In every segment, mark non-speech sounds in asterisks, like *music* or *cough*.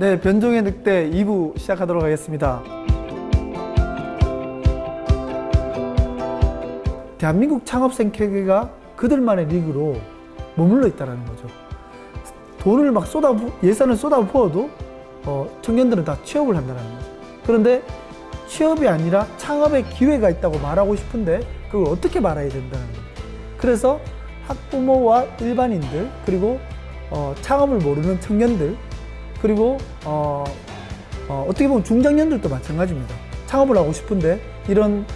네, 변종의 늑대 2부 시작하도록 하겠습니다. 대한민국 창업 생태계가 그들만의 리그로 머물러 있다는 거죠. 돈을 막 쏟아 예산을 쏟아 부어도 어, 청년들은 다 취업을 한다는 거죠. 그런데 취업이 아니라 창업의 기회가 있다고 말하고 싶은데 그걸 어떻게 말해야 된다는 거죠. 그래서 학부모와 일반인들 그리고 어, 창업을 모르는 청년들 그리고 어, 어, 어 떻게 보면 중장년들도 마찬가지입니다. 창업을 하고 싶은데 이런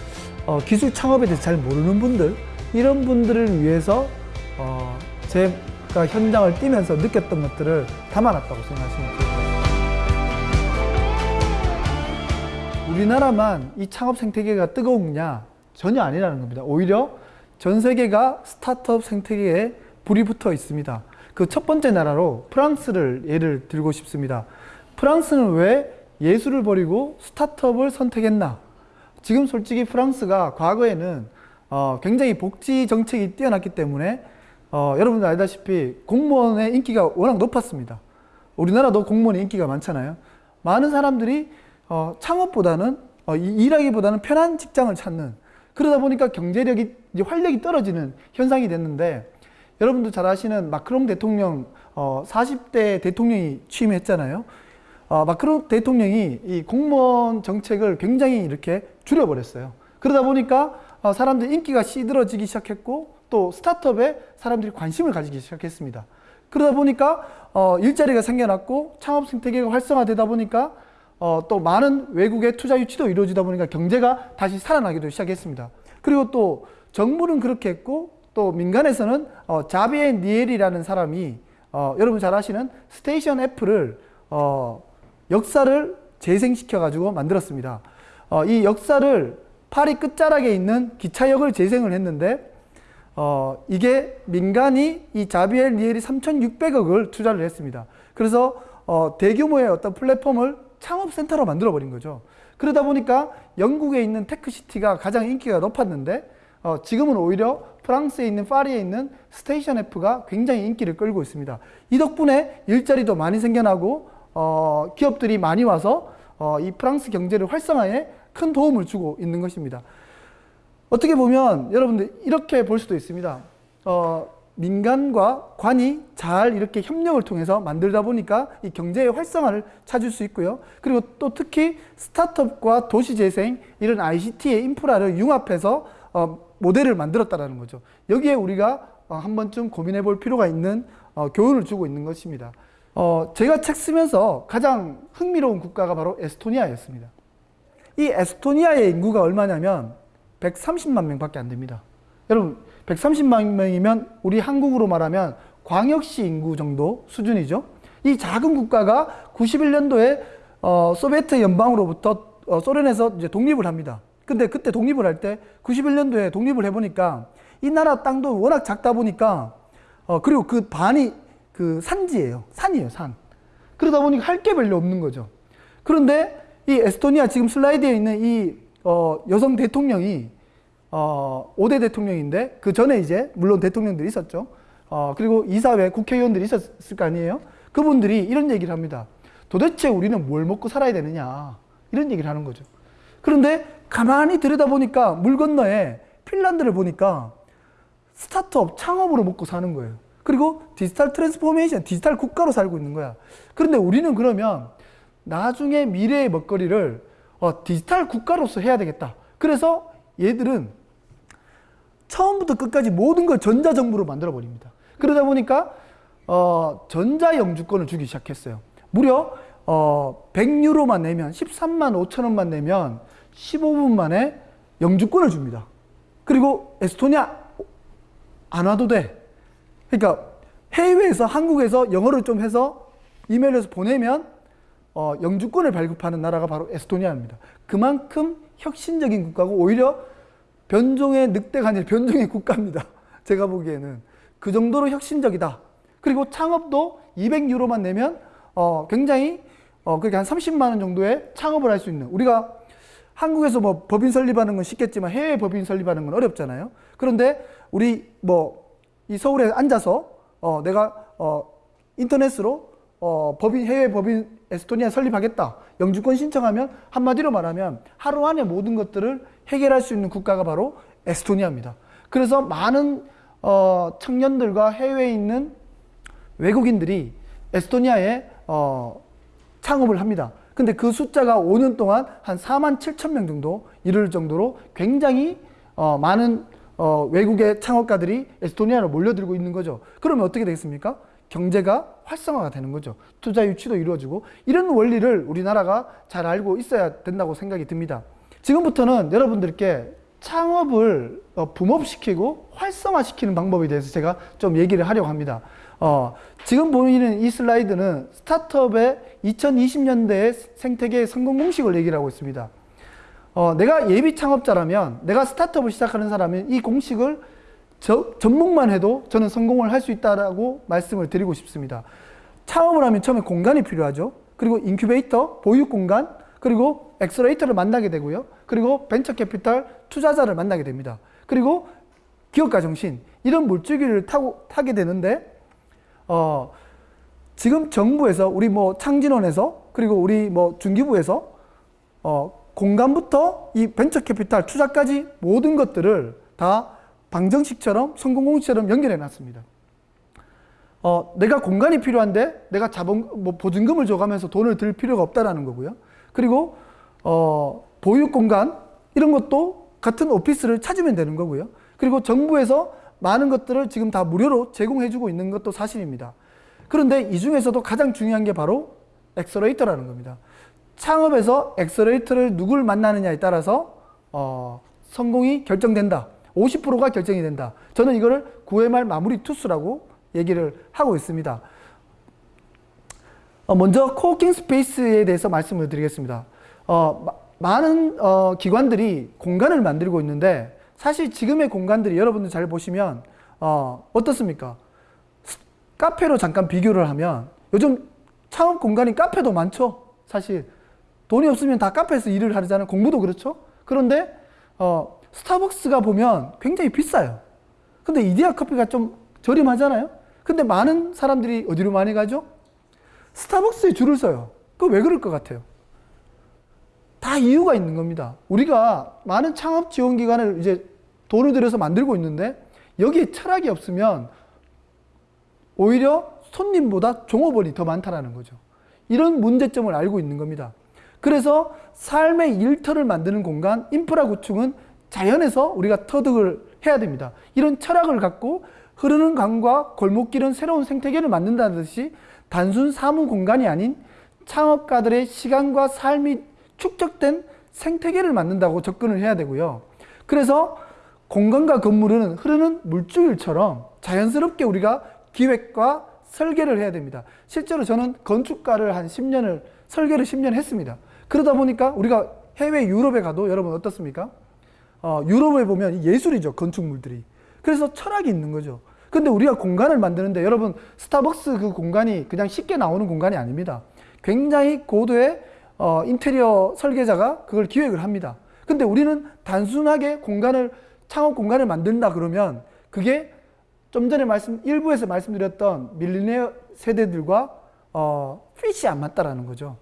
어, 기술 창업에 대해서 잘 모르는 분들 이런 분들을 위해서 어, 제가 현장을 뛰면서 느꼈던 것들을 담아놨다고 생각하시면 됩니다. 우리나라만 이 창업 생태계가 뜨거우냐 전혀 아니라는 겁니다. 오히려 전 세계가 스타트업 생태계에 불이 붙어 있습니다. 그 첫 번째 나라로 프랑스를 예를 들고 싶습니다. 프랑스는 왜 예술을 버리고 스타트업을 선택했나? 지금 솔직히 프랑스가 과거에는 어, 굉장히 복지 정책이 뛰어났기 때문에 어, 여러분들 알다시피 공무원의 인기가 워낙 높았습니다. 우리나라도 공무원의 인기가 많잖아요. 많은 사람들이 어, 창업보다는 어, 일하기보다는 편한 직장을 찾는 그러다 보니까 경제력이 활력이 떨어지는 현상이 됐는데 여러분도 잘 아시는 마크롱 대통령 어, 40대 대통령이 취임했잖아요. 어, 마크롱 대통령이 이 공무원 정책을 굉장히 이렇게 줄여버렸어요. 그러다 보니까 어, 사람들 인기가 시들어지기 시작했고 또 스타트업에 사람들이 관심을 가지기 시작했습니다. 그러다 보니까 어, 일자리가 생겨났고 창업 생태계가 활성화되다 보니까 어, 또 많은 외국의 투자 유치도 이루어지다 보니까 경제가 다시 살아나기도 시작했습니다. 그리고 또 정부는 그렇게 했고 또 민간에서는 어, 자비에 니엘이라는 사람이 어, 여러분 잘 아시는 Station F를 어, 역사를 재생시켜 가지고 만들었습니다. 어, 이 역사를 파리 끝자락에 있는 기차역을 재생을 했는데 어, 이게 민간이 이 자비에 니엘이 3,600억을 투자를 했습니다. 그래서 어, 대규모의 어떤 플랫폼을 창업센터로 만들어 버린 거죠. 그러다 보니까 영국에 있는 테크시티가 가장 인기가 높았는데 어, 지금은 오히려 프랑스에 있는 파리에 있는 스테이션 F가 굉장히 인기를 끌고 있습니다. 이 덕분에 일자리도 많이 생겨나고 어, 기업들이 많이 와서 어, 이 프랑스 경제를 활성화에 큰 도움을 주고 있는 것입니다. 어떻게 보면 여러분들 이렇게 볼 수도 있습니다. 어, 민간과 관이 잘 이렇게 협력을 통해서 만들다 보니까 이 경제의 활성화를 찾을 수 있고요. 그리고 또 특히 스타트업과 도시재생 이런 ICT의 인프라를 융합해서 어, 모델을 만들었다는 거죠. 여기에 우리가 어, 한 번쯤 고민해 볼 필요가 있는 어, 교훈을 주고 있는 것입니다. 어, 제가 책 쓰면서 가장 흥미로운 국가가 바로 에스토니아였습니다. 이 에스토니아의 인구가 얼마냐면 130만 명밖에 안 됩니다. 여러분 130만 명이면 우리 한국으로 말하면 광역시 인구 정도 수준이죠. 이 작은 국가가 91년도에 어, 소비에트 연방으로부터 어, 소련에서 이제 독립을 합니다. 근데 그때 독립을 할 때 91년도에 독립을 해보니까 이 나라 땅도 워낙 작다 보니까 어, 그리고 그 반이 그 산지예요. 산이에요, 산. 그러다 보니까 할 게 별로 없는 거죠. 그런데 이 에스토니아 지금 슬라이드에 있는 이 어, 여성 대통령이 어, 5대 대통령인데 그 전에 이제 물론 대통령들이 있었죠. 어, 그리고 이사회 국회의원들이 있었을 거 아니에요. 그분들이 이런 얘기를 합니다. 도대체 우리는 뭘 먹고 살아야 되느냐 이런 얘기를 하는 거죠. 그런데 가만히 들여다보니까 물 건너에 핀란드를 보니까 스타트업 창업으로 먹고 사는 거예요. 그리고 digital transformation, 디지털 국가로 살고 있는 거야. 그런데 우리는 그러면 나중에 미래의 먹거리를 어, 디지털 국가로서 해야 되겠다. 그래서 얘들은 처음부터 끝까지 모든 걸 전자정부로 만들어 버립니다. 그러다 보니까 어, 전자영주권을 주기 시작했어요. 무려 어, 100유로만 내면 13만 5천 원만 내면 15분 만에 영주권을 줍니다. 그리고 에스토니아 안 와도 돼. 그러니까 해외에서 한국에서 영어를 좀 해서 이메일에서 보내면 어, 영주권을 발급하는 나라가 바로 에스토니아입니다. 그만큼 혁신적인 국가고 오히려 변종의 늑대가 아니라 변종의 국가입니다. *laughs* 제가 보기에는 그 정도로 혁신적이다. 그리고 창업도 200유로만 내면 어, 굉장히 어, 그렇게 한 30만 원 정도의 창업을 할 수 있는 우리가 한국에서 뭐 법인 설립하는 건 쉽겠지만 해외 법인 설립하는 건 어렵잖아요. 그런데 우리 뭐 이 서울에 앉아서 어, 내가 어, 인터넷으로 어, 법인 해외 법인 에스토니아 설립하겠다. 영주권 신청하면 한마디로 말하면 하루 안에 모든 것들을 해결할 수 있는 국가가 바로 에스토니아입니다. 그래서 많은 어, 청년들과 해외에 있는 외국인들이 에스토니아에 어, 창업을 합니다. 근데 그 숫자가 5년 동안 한 4만 7천 명 정도 이를 정도로 굉장히 어, 많은 어, 외국의 창업가들이 에스토니아로 몰려들고 있는 거죠. 그러면 어떻게 되겠습니까? 경제가 활성화가 되는 거죠. 투자 유치도 이루어지고 이런 원리를 우리나라가 잘 알고 있어야 된다고 생각이 듭니다. 지금부터는 여러분들께 창업을 어, 붐업시키고 활성화시키는 방법에 대해서 제가 좀 얘기를 하려고 합니다. 어, 지금 보이는 이 슬라이드는 스타트업의 2020년대의 생태계의 성공 공식을 얘기를 하고 있습니다. 어, 내가 예비 창업자라면, 내가 스타트업을 시작하는 사람은 이 공식을 저, 접목만 해도 저는 성공을 할 수 있다라고 말씀을 드리고 싶습니다. 창업을 하면 처음에 공간이 필요하죠. 그리고 인큐베이터, 보육 공간, 그리고 accelerator를 만나게 되고요. 그리고 벤처 캐피탈 투자자를 만나게 됩니다. 그리고 기업가 정신 이런 물줄기를 타고 타게 되는데 어, 지금 정부에서 우리 뭐 창진원에서 그리고 우리 뭐 중기부에서 어, 공간부터 이 벤처 캐피탈 투자까지 모든 것들을 다 방정식처럼 성공공식처럼 연결해 놨습니다. 어, 내가 공간이 필요한데 내가 자본 뭐 보증금을 줘가면서 돈을 들 필요가 없다라는 거고요. 그리고 어, 보육 공간 이런 것도 같은 오피스를 찾으면 되는 거고요. 그리고 정부에서 많은 것들을 지금 다 무료로 제공해주고 있는 것도 사실입니다. 그런데 이 중에서도 가장 중요한 게 바로 accelerator라는 겁니다. 창업에서 accelerator를 누굴 만나느냐에 따라서 어, 성공이 결정된다. 50%가 결정이 된다. 저는 이거를 9회말 마무리 투수라고 얘기를 하고 있습니다. 어, 먼저 coworking space에 대해서 말씀을 드리겠습니다. 어, 마, 많은 어, 기관들이 공간을 만들고 있는데 사실 지금의 공간들이 여러분들 잘 보시면 어, 어떻습니까? 카페로 잠깐 비교를 하면 요즘 창업 공간이 카페도 많죠. 사실 돈이 없으면 다 카페에서 일을 하잖아요. 공부도 그렇죠. 그런데 어, 스타벅스가 보면 굉장히 비싸요. 근데 이디야 커피가 좀 저렴하잖아요. 근데 많은 사람들이 어디로 많이 가죠? 스타벅스에 줄을 서요. 그 왜 그럴 것 같아요? 다 이유가 있는 겁니다. 우리가 많은 창업 지원 기관을 이제 돈을 들여서 만들고 있는데 여기에 철학이 없으면 오히려 손님보다 종업원이 더 많다라는 거죠. 이런 문제점을 알고 있는 겁니다. 그래서 삶의 일터를 만드는 공간, 인프라 구축은 자연에서 우리가 터득을 해야 됩니다. 이런 철학을 갖고 흐르는 강과 골목길은 새로운 생태계를 만든다는 듯이 단순 사무 공간이 아닌 창업가들의 시간과 삶이 축적된 생태계를 만든다고 접근을 해야 되고요. 그래서 공간과 건물은 흐르는 물줄처럼 자연스럽게 우리가 기획과 설계를 해야 됩니다. 실제로 저는 건축가를 한 10년을 설계를 10년 했습니다. 그러다 보니까 우리가 해외 유럽에 가도 여러분 어떻습니까? 어, 유럽에 보면 예술이죠 건축물들이. 그래서 철학이 있는 거죠. 근데 우리가 공간을 만드는데 여러분 스타벅스 그 공간이 그냥 쉽게 나오는 공간이 아닙니다. 굉장히 고도의 어, 인테리어 설계자가 그걸 기획을 합니다. 근데 우리는 단순하게 공간을 창업 공간을 만든다 그러면 그게 좀 전에 말씀 일부에서 말씀드렸던 밀리니어 세대들과 어, fit이 안 맞다라는 거죠.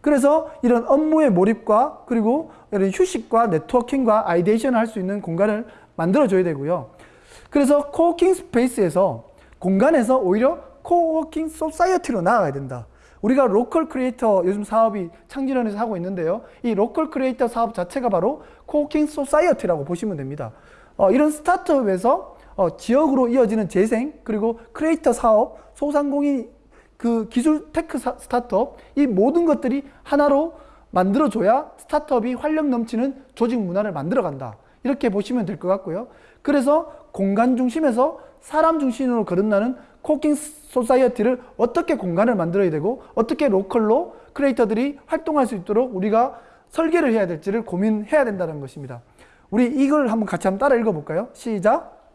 그래서 이런 업무의 몰입과 그리고 이런 휴식과 networking과 ideation을 할 수 있는 공간을 만들어줘야 되고요. 그래서 coworking space에서 공간에서 오히려 coworking society로 나아가야 된다. 우리가 local creator 요즘 사업이 창진원에서 하고 있는데요. 이 local creator 사업 자체가 바로 coworking society라고 보시면 됩니다. 어, 이런 스타트업에서 어, 지역으로 이어지는 재생 그리고 크리에이터 사업, 소상공인 그 기술 tech 사, 스타트업 이 모든 것들이 하나로 만들어줘야 스타트업이 활력 넘치는 조직 문화를 만들어간다. 이렇게 보시면 될 것 같고요. 그래서 공간 중심에서 사람 중심으로 거듭나는 coworking society를 어떻게 공간을 만들어야 되고 어떻게 local로 creator들이 활동할 수 있도록 우리가 설계를 해야 될지를 고민해야 된다는 것입니다. 우리 이걸 한번 같이 한번 따라 읽어볼까요? 시작.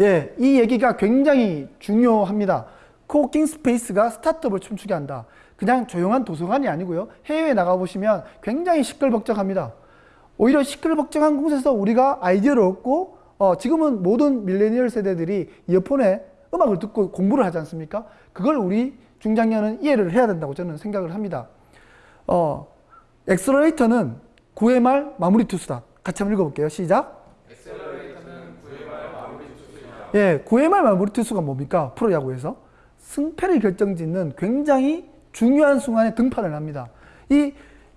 예, 이 얘기가 굉장히 중요합니다. coworking space가 스타트업을 춤추게 한다. 그냥 조용한 도서관이 아니고요. 해외에 나가보시면 굉장히 시끌벅적합니다. 오히려 시끌벅적한 곳에서 우리가 아이디어를 얻고 어, 지금은 모든 밀레니얼 세대들이 이어폰에 음악을 듣고 공부를 하지 않습니까? 그걸 우리 중장년은 이해를 해야 된다고 저는 생각을 합니다. 어, 엑셀러레이터는 9회 말 마무리 투수다. 같이 한번 읽어볼게요. 시작. 예, 9회 말 마무리 투수가 뭡니까? 프로야구에서 승패를 결정짓는 굉장히 중요한 순간에 등판을 합니다. 이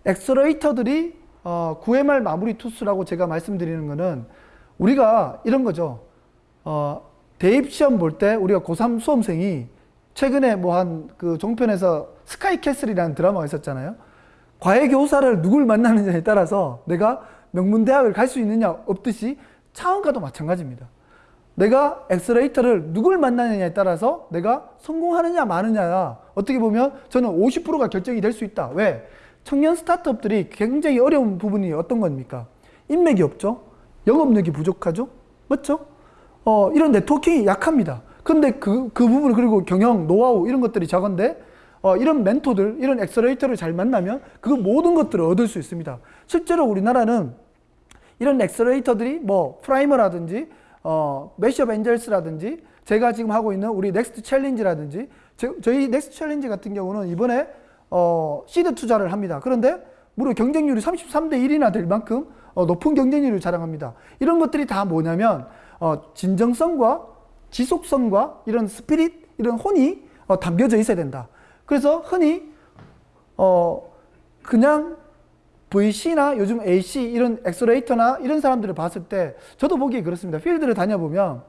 엑셀러레이터들이 어, 9회 말 마무리 투수라고 제가 말씀드리는 거는 우리가 이런 거죠. 어, 대입 시험 볼 때 우리가 고3 수험생이 최근에 뭐 한 그 종편에서 스카이캐슬이라는 드라마가 있었잖아요. 과외 교사를 누굴 만나느냐에 따라서 내가 명문대학을 갈 수 있느냐 없듯이 차원과도 마찬가지입니다. 내가 accelerator를 누굴 만나느냐에 따라서 내가 성공하느냐 마느냐가 어떻게 보면 저는 50%가 결정이 될 수 있다. 왜? 청년 스타트업들이 굉장히 어려운 부분이 어떤 겁니까? 인맥이 없죠. 영업력이 부족하죠. 맞죠? 어, 이런 networking이 약합니다. 근데 그, 그 부분, 그리고 경영, 노하우, 이런 것들이 작은데, 어, 이런 멘토들, 이런 accelerator를 잘 만나면 그 모든 것들을 얻을 수 있습니다. 실제로 우리나라는 이런 accelerator들이 뭐, 프라이머라든지, 어, 매시업 엔젤스라든지, 제가 지금 하고 있는 우리 넥스트 챌린지라든지, 저, 저희 넥스트 챌린지 같은 경우는 이번에, 어, 시드 투자를 합니다. 그런데 무려 경쟁률이 33대 1이나 될 만큼 어, 높은 경쟁률을 자랑합니다. 이런 것들이 다 뭐냐면, 어, 진정성과 지속성과 이런 spirit, 이런 혼이 어, 담겨져 있어야 된다. 그래서 흔히 어, 그냥 VC나 요즘 AC 이런 엑셀레이터나 이런 사람들을 봤을 때 저도 보기에 그렇습니다. 필드를 다녀보면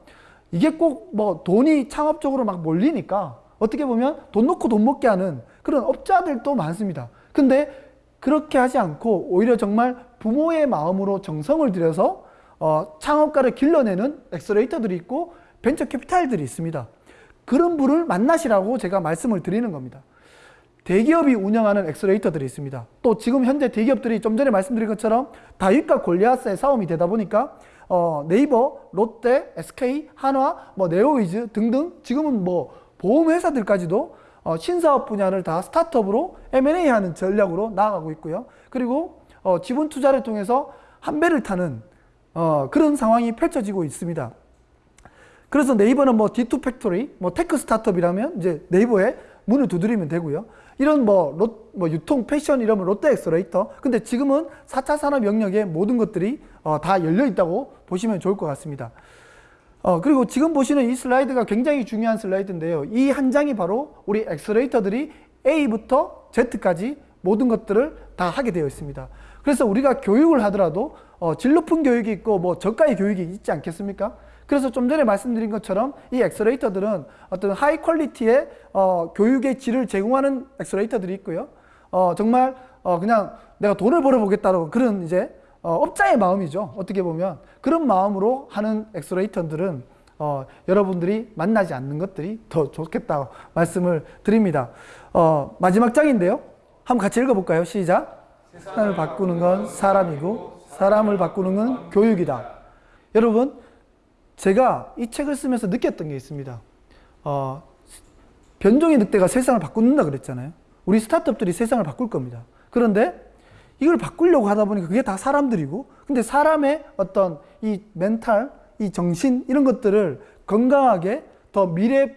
이게 꼭 뭐 돈이 창업적으로 막 몰리니까 어떻게 보면 돈 놓고 돈 먹게 하는 그런 업자들도 많습니다. 근데 그렇게 하지 않고 오히려 정말 부모의 마음으로 정성을 들여서 어, 창업가를 길러내는 엑셀레이터들이 있고 벤처 캐피탈들이 있습니다. 그런 분을 만나시라고 제가 말씀을 드리는 겁니다. 대기업이 운영하는 엑셀레이터들이 있습니다. 또 지금 현재 대기업들이 좀 전에 말씀드린 것처럼 다윗과 골리앗의 싸움이 되다 보니까 어, 네이버, 롯데, SK, 한화, 뭐 네오위즈 등등 지금은 뭐 보험회사들까지도 어, 신사업 분야를 다 스타트업으로 M&A 하는 전략으로 나아가고 있고요. 그리고 어, 지분 투자를 통해서 한 배를 타는 어, 그런 상황이 펼쳐지고 있습니다. 그래서 네이버는 뭐 D2 팩토리, 뭐 tech 스타트업이라면 이제 네이버에 문을 두드리면 되고요. 이런 뭐, 롯, 뭐 유통, 패션 이러면 롯데 accelerator. 근데 지금은 4차 산업 영역에 모든 것들이 어, 다 열려 있다고 보시면 좋을 것 같습니다. 어, 그리고 지금 보시는 이 슬라이드가 굉장히 중요한 슬라이드인데요. 이 한 장이 바로 우리 accelerator들이 A부터 Z까지 모든 것들을 다 하게 되어 있습니다. 그래서 우리가 교육을 하더라도 어, 질 높은 교육이 있고 뭐 저가의 교육이 있지 않겠습니까? 그래서 좀 전에 말씀드린 것처럼 이 accelerator들은 어떤 high quality의 어, 교육의 질을 제공하는 accelerator들이 있고요. 어, 정말 어, 그냥 내가 돈을 벌어보겠다는 그런 이제 어, 업자의 마음이죠. 어떻게 보면 그런 마음으로 하는 accelerator들은 어, 여러분들이 만나지 않는 것들이 더 좋겠다고 말씀을 드립니다. 어, 마지막 장인데요. 한번 같이 읽어볼까요? 시작. 세상을 바꾸는 건 사람이고 사람을 바꾸는 건 교육이다. 여러분, 제가 이 책을 쓰면서 느꼈던 게 있습니다. 어, 변종의 늑대가 세상을 바꾼다 그랬잖아요. 우리 스타트업들이 세상을 바꿀 겁니다. 그런데 이걸 바꾸려고 하다 보니까 그게 다 사람들이고, 근데 사람의 어떤 이 멘탈, 이 정신, 이런 것들을 건강하게 더 미래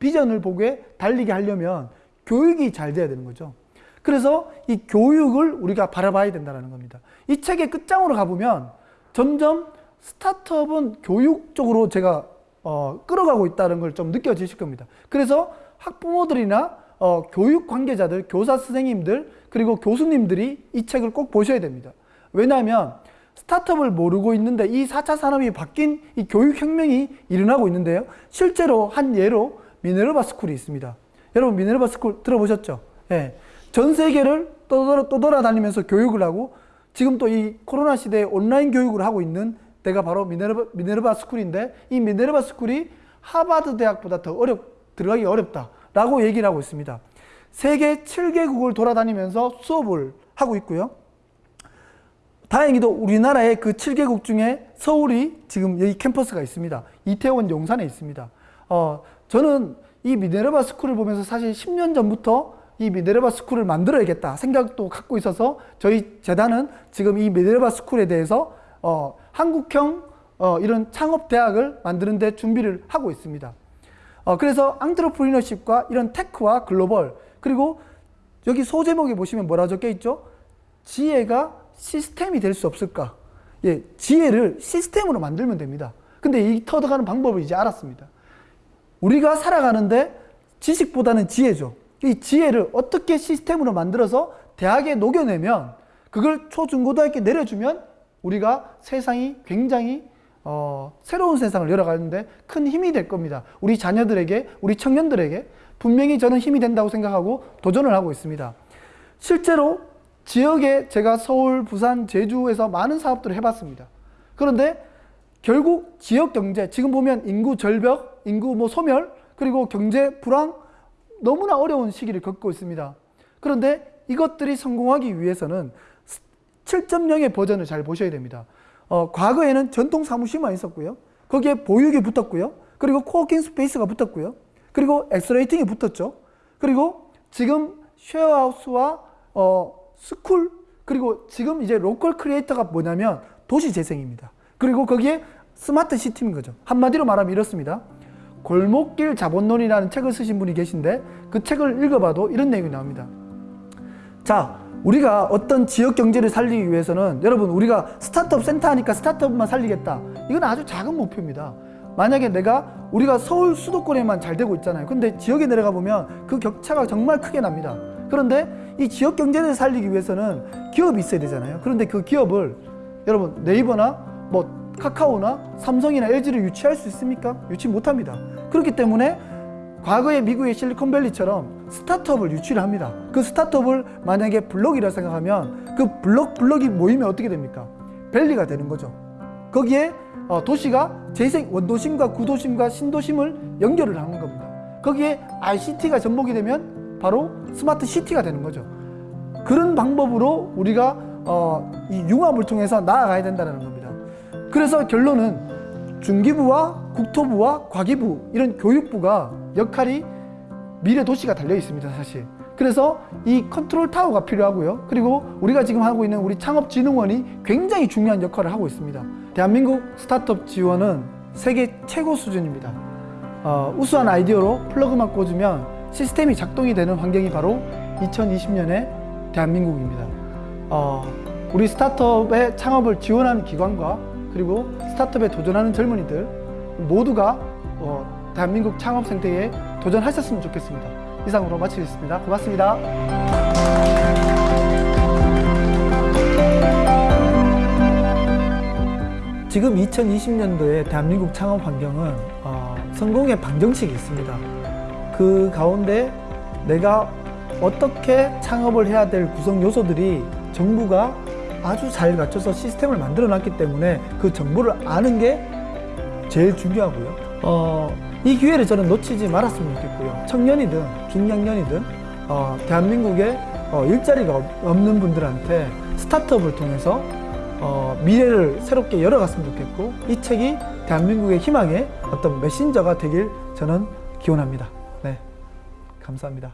비전을 보게 달리게 하려면 교육이 잘 돼야 되는 거죠. 그래서 이 교육을 우리가 바라봐야 된다는 겁니다. 이 책의 끝장으로 가보면 점점 스타트업은 교육 쪽으로 제가 어, 끌어가고 있다는 걸 좀 느껴지실 겁니다. 그래서 학부모들이나 어, 교육 관계자들, 교사 선생님들, 그리고 교수님들이 이 책을 꼭 보셔야 됩니다. 왜냐하면 스타트업을 모르고 있는데 이 4차 산업이 바뀐 이 교육혁명이 일어나고 있는데요. 실제로 한 예로 미네르바 스쿨이 있습니다. 여러분 미네르바 스쿨 들어보셨죠? 예. 전 세계를 떠돌아, 떠돌아다니면서 교육을 하고 지금 또 이 코로나 시대에 온라인 교육을 하고 있는 데가 바로 미네르바, 미네르바 스쿨인데 이 미네르바 스쿨이 하버드 대학보다 더 어렵, 들어가기 어렵다 라고 얘기를 하고 있습니다. 세계 7개국을 돌아다니면서 수업을 하고 있고요. 다행히도 우리나라의 그 7개국 중에 서울이 지금 여기 캠퍼스가 있습니다. 이태원 용산에 있습니다. 어, 저는 이 미네르바 스쿨을 보면서 사실 10년 전부터 이 미네르바 스쿨을 만들어야겠다 생각도 갖고 있어서 저희 재단은 지금 이 미네르바 스쿨에 대해서 어, 한국형 어, 이런 창업 대학을 만드는 데 준비를 하고 있습니다. 어, 그래서 entrepreneurship과 이런 tech와 글로벌 그리고 여기 소제목에 보시면 뭐라 적혀 있죠? 지혜가 시스템이 될 수 없을까? 예, 지혜를 시스템으로 만들면 됩니다. 근데 이 터득하는 방법을 이제 알았습니다. 우리가 살아가는데 지식보다는 지혜죠. 이 지혜를 어떻게 시스템으로 만들어서 대학에 녹여내면 그걸 초중고등학교 내려주면 우리가 세상이 굉장히 어, 새로운 세상을 열어가는데 큰 힘이 될 겁니다. 우리 자녀들에게, 우리 청년들에게 분명히 저는 힘이 된다고 생각하고 도전을 하고 있습니다. 실제로 지역에 제가 서울, 부산, 제주에서 많은 사업들을 해봤습니다. 그런데 결국 지역 경제, 지금 보면 인구 절벽, 인구 뭐 소멸, 그리고 경제 불황, 너무나 어려운 시기를 겪고 있습니다. 그런데 이것들이 성공하기 위해서는 7.0의 버전을 잘 보셔야 됩니다. 어, 과거에는 전통 사무실만 있었고요. 거기에 보육이 붙었고요. 그리고 co-working space가 붙었고요. 그리고 accelerating이 붙었죠. 그리고 지금 쉐어하우스와 어, 스쿨 그리고 지금 이제 local creator가 뭐냐면 도시 재생입니다. 그리고 거기에 smart city인 거죠. 한마디로 말하면 이렇습니다. 골목길 자본론이라는 책을 쓰신 분이 계신데 그 책을 읽어봐도 이런 내용이 나옵니다. 자, 우리가 어떤 지역 경제를 살리기 위해서는 여러분 우리가 스타트업 센터 하니까 스타트업만 살리겠다. 이건 아주 작은 목표입니다. 만약에 내가 우리가 서울 수도권에만 잘 되고 있잖아요. 근데 지역에 내려가 보면 그 격차가 정말 크게 납니다. 그런데 이 지역 경제를 살리기 위해서는 기업이 있어야 되잖아요. 그런데 그 기업을 여러분 네이버나 뭐 카카오나 삼성이나 LG를 유치할 수 있습니까? 유치 못합니다. 그렇기 때문에 과거의 미국의 실리콘밸리처럼 스타트업을 유치를 합니다. 그 스타트업을 만약에 블록이라 생각하면 그 블록 블록이 모이면 어떻게 됩니까? 밸리가 되는 거죠. 거기에 어, 도시가 재생 원도심과 구도심과 신도심을 연결을 하는 겁니다. 거기에 ICT가 접목이 되면 바로 smart city가 되는 거죠. 그런 방법으로 우리가 어, 이 융합을 통해서 나아가야 된다는 겁니다. 그래서 결론은 중기부와 국토부와 과기부 이런 교육부가 역할이 미래 도시가 달려 있습니다, 사실. 그래서 이 컨트롤 타워가 필요하고요. 그리고 우리가 지금 하고 있는 우리 창업진흥원이 굉장히 중요한 역할을 하고 있습니다. 대한민국 스타트업 지원은 세계 최고 수준입니다. 어, 우수한 아이디어로 플러그만 꽂으면 시스템이 작동이 되는 환경이 바로 2020년의 대한민국입니다. 어, 우리 스타트업의 창업을 지원하는 기관과 그리고 스타트업에 도전하는 젊은이들 모두가 어, 대한민국 창업 생태계에 도전하셨으면 좋겠습니다. 이상으로 마치겠습니다. 고맙습니다. 지금 2020년도의 대한민국 창업 환경은 어, 성공의 방정식이 있습니다. 그 가운데 내가 어떻게 창업을 해야 될 구성 요소들이 정부가 아주 잘 갖춰서 시스템을 만들어 놨기 때문에 그 정보를 아는 게 제일 중요하고요. 어, 이 기회를 저는 놓치지 말았으면 좋겠고요. 청년이든 중장년이든 어, 대한민국에 어, 일자리가 없- 없는 분들한테 스타트업을 통해서 어, 미래를 새롭게 열어갔으면 좋겠고 이 책이 대한민국의 희망의 어떤 메신저가 되길 저는 기원합니다. 네, 감사합니다.